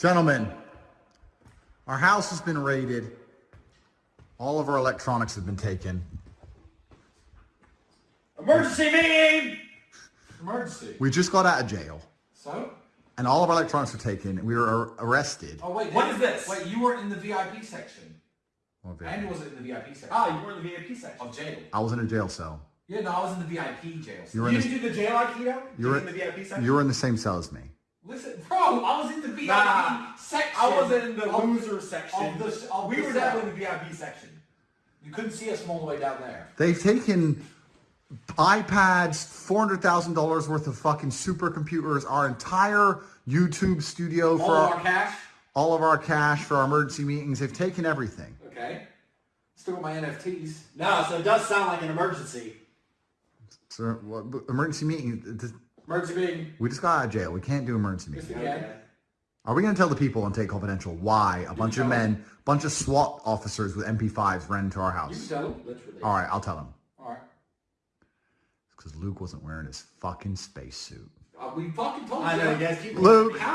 Gentlemen, our house has been raided. All of our electronics have been taken. Emergency meeting! Emergency. We just got out of jail, So? and all of our electronics were taken. We were ar- arrested. Oh wait. What then- is this? Wait, you were in the VIP section. Well, Andy wasn't in the VIP section. Ah, you were in the VIP section. Of jail. I was in a jail cell. Yeah, no, I was in the VIP jail. You were You in didn't the, do the jail Aikido? you were, in the VIP section? you were in the same cell as me. Listen, bro, I was in the VIP Nah, section. I wasn't in the of- loser section. of the- of we were cell. definitely in the VIP section. You couldn't see us from all the way down there. They've taken iPads, four hundred thousand dollars worth of fucking supercomputers, our entire YouTube studio for All of our, our cash. all of our cash for our emergency meetings. They've taken everything. Okay. Still got my NFTs. No, so it does sound like an emergency. So what, emergency meeting. Th- Emergency meeting. We just got out of jail. We can't do emergency Yes, meetings. Are we going to tell the people on Tate Confidential why a bunch of tell men, bunch of SWAT officers with MP5s ran into our You can house? tell them. Literally. All right, I'll tell them. All right. Because Luke wasn't wearing his fucking spacesuit. Uh, we fucking told I you. know, you guys keep Luke. How